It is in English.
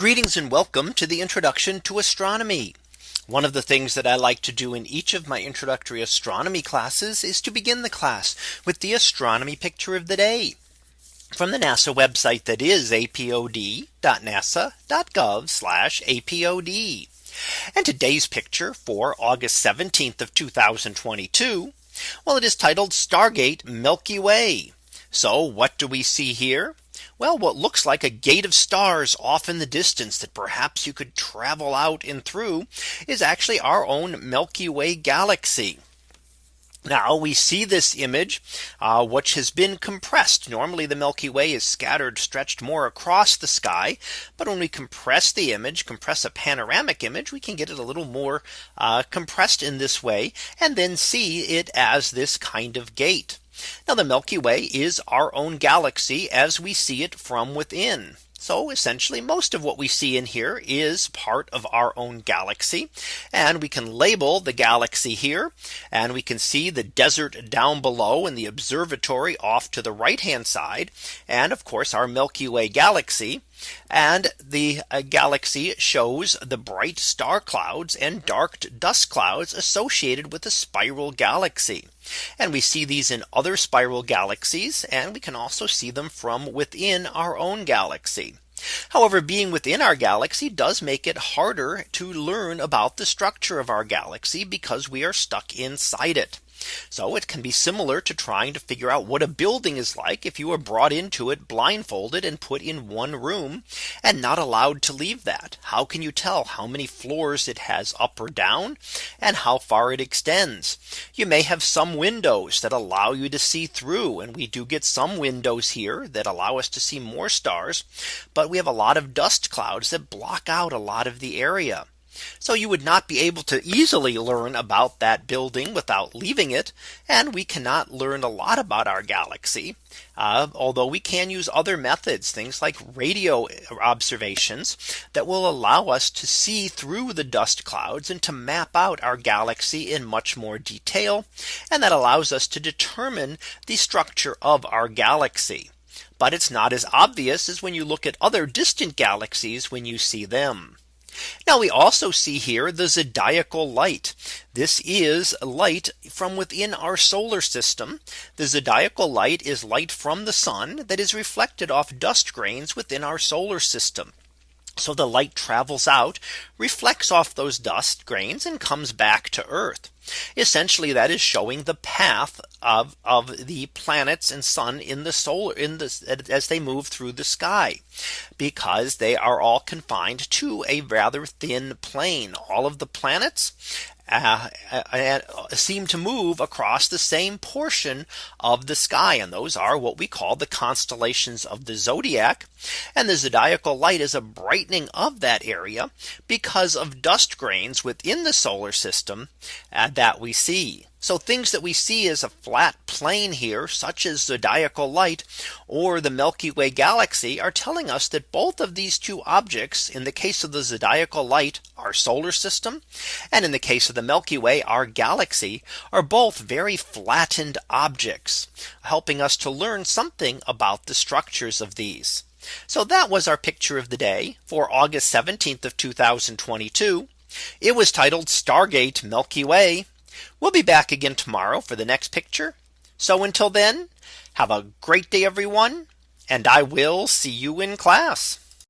Greetings and welcome to the introduction to astronomy. One of the things that I like to do in each of my introductory astronomy classes is to begin the class with the astronomy picture of the day from the NASA website that is apod.nasa.gov apod. And today's picture for August 17th of 2022. Well, it is titled Stargate Milky Way. So what do we see here? Well, what looks like a gate of stars off in the distance that perhaps you could travel out and through is actually our own Milky Way galaxy. Now we see this image, uh, which has been compressed. Normally the Milky Way is scattered, stretched more across the sky. But when we compress the image, compress a panoramic image, we can get it a little more uh, compressed in this way and then see it as this kind of gate. Now the Milky Way is our own galaxy as we see it from within. So essentially most of what we see in here is part of our own galaxy. And we can label the galaxy here. And we can see the desert down below in the observatory off to the right hand side. And of course our Milky Way galaxy. And the uh, galaxy shows the bright star clouds and dark dust clouds associated with the spiral galaxy. And we see these in other spiral galaxies and we can also see them from within our own galaxy. However, being within our galaxy does make it harder to learn about the structure of our galaxy because we are stuck inside it. So it can be similar to trying to figure out what a building is like if you were brought into it blindfolded and put in one room and not allowed to leave that. How can you tell how many floors it has up or down and how far it extends? You may have some windows that allow you to see through and we do get some windows here that allow us to see more stars. But we have a lot of dust clouds that block out a lot of the area. So you would not be able to easily learn about that building without leaving it. And we cannot learn a lot about our galaxy. Uh, although we can use other methods, things like radio observations that will allow us to see through the dust clouds and to map out our galaxy in much more detail. And that allows us to determine the structure of our galaxy. But it's not as obvious as when you look at other distant galaxies when you see them. Now we also see here the zodiacal light. This is light from within our solar system. The zodiacal light is light from the sun that is reflected off dust grains within our solar system. So the light travels out, reflects off those dust grains and comes back to Earth. Essentially that is showing the path of, of the planets and sun in the solar in this as they move through the sky because they are all confined to a rather thin plane. All of the planets uh, uh, seem to move across the same portion of the sky. And those are what we call the constellations of the zodiac. And the zodiacal light is a brightening of that area because of dust grains within the solar system uh, that we see. So things that we see as a flat plane here, such as zodiacal light or the Milky Way galaxy are telling us that both of these two objects in the case of the zodiacal light, our solar system, and in the case of the Milky Way, our galaxy are both very flattened objects, helping us to learn something about the structures of these. So that was our picture of the day for August 17th of 2022. It was titled Stargate Milky Way. We'll be back again tomorrow for the next picture. So until then, have a great day, everyone. And I will see you in class.